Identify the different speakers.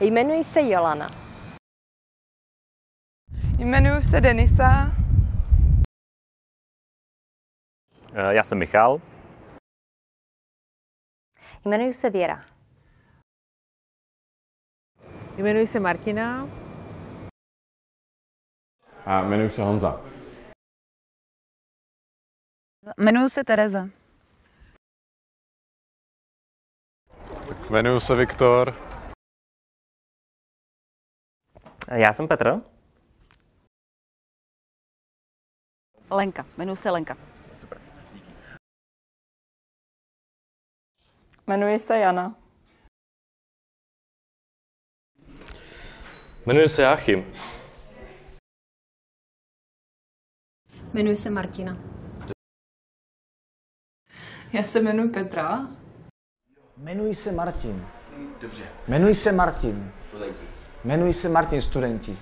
Speaker 1: Jmenuji se Jolana.
Speaker 2: Jmenuji se Denisa.
Speaker 3: Eh, Já jsem Michal.
Speaker 1: Jmenuji se Věra.
Speaker 4: Jmenuji se Martina.
Speaker 5: A jmenuji se Honza.
Speaker 2: Jmenuji se Tereza.
Speaker 5: Jmenuji se Viktor.
Speaker 3: Já jsem Petr.
Speaker 1: Lenka. Jmenuji se Lenka.
Speaker 3: Super.
Speaker 6: Jmenuji se Jana.
Speaker 7: Jmenuji se Jáchym.
Speaker 1: Jmenuji se Martina.
Speaker 2: Já se jmenuji Petra.
Speaker 8: Jmenuji se Martin. Dobře. Jmenuji se Martin. Studenti. Jmenuji se Martin, studenti.